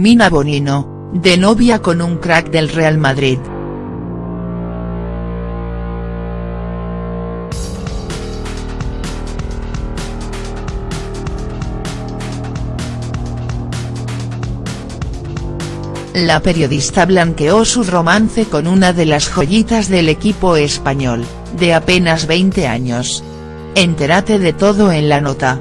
Mina Bonino, de novia con un crack del Real Madrid. La periodista blanqueó su romance con una de las joyitas del equipo español, de apenas 20 años. Entérate de todo en la nota.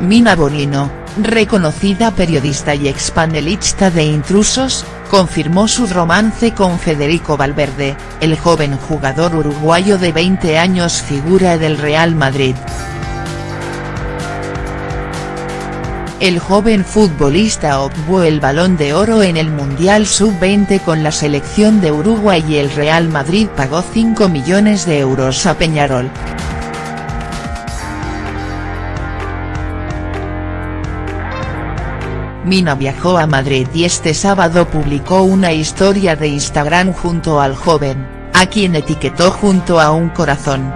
Mina Bonino, reconocida periodista y expanelista de Intrusos, confirmó su romance con Federico Valverde, el joven jugador uruguayo de 20 años figura del Real Madrid. El joven futbolista obtuvo el Balón de Oro en el Mundial Sub-20 con la selección de Uruguay y el Real Madrid pagó 5 millones de euros a Peñarol. Mina viajó a Madrid y este sábado publicó una historia de Instagram junto al joven, a quien etiquetó junto a un corazón.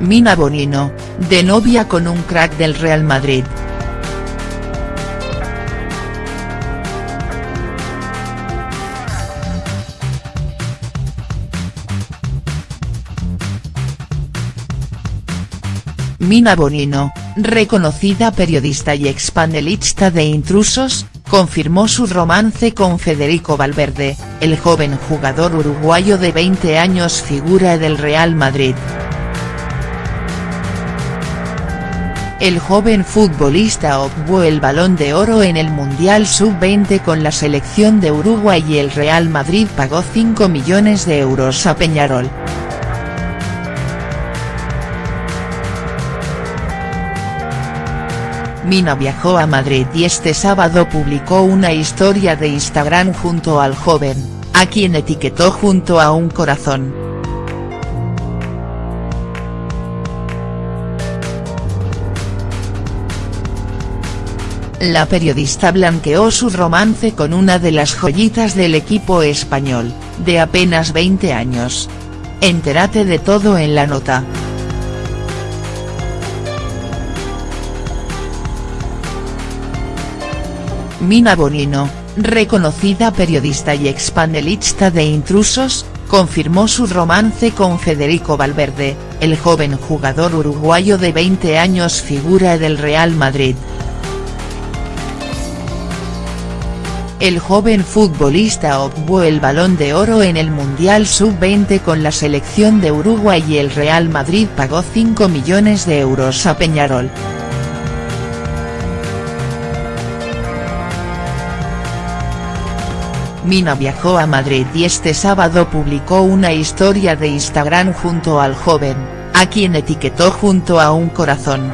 Mina Bonino, de novia con un crack del Real Madrid. Mina Bonino, reconocida periodista y expanelista de Intrusos, confirmó su romance con Federico Valverde, el joven jugador uruguayo de 20 años figura del Real Madrid. El joven futbolista obtuvo el Balón de Oro en el Mundial Sub-20 con la selección de Uruguay y el Real Madrid pagó 5 millones de euros a Peñarol. Mina viajó a Madrid y este sábado publicó una historia de Instagram junto al joven, a quien etiquetó junto a un corazón. La periodista blanqueó su romance con una de las joyitas del equipo español, de apenas 20 años. Entérate de todo en la nota. Mina Bonino, reconocida periodista y expanelista de Intrusos, confirmó su romance con Federico Valverde, el joven jugador uruguayo de 20 años figura del Real Madrid. El joven futbolista obtuvo el Balón de Oro en el Mundial Sub-20 con la selección de Uruguay y el Real Madrid pagó 5 millones de euros a Peñarol. Mina viajó a Madrid y este sábado publicó una historia de Instagram junto al joven, a quien etiquetó junto a un corazón.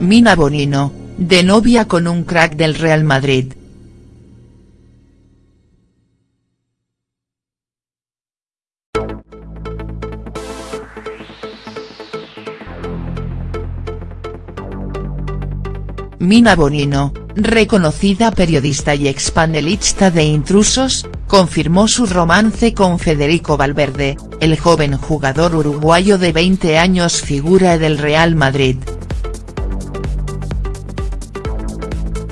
Mina Bonino, de novia con un crack del Real Madrid. Mina Bonino, reconocida periodista y expanelista de Intrusos, confirmó su romance con Federico Valverde, el joven jugador uruguayo de 20 años figura del Real Madrid.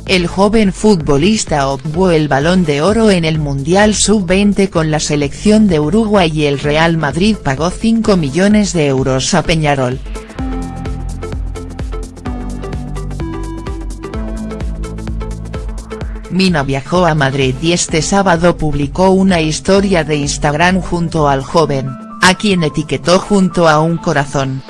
El joven futbolista obtuvo el Balón de Oro en el Mundial Sub-20 con la selección de Uruguay y el Real Madrid pagó 5 millones de euros a Peñarol. Mina viajó a Madrid y este sábado publicó una historia de Instagram junto al joven, a quien etiquetó junto a un corazón.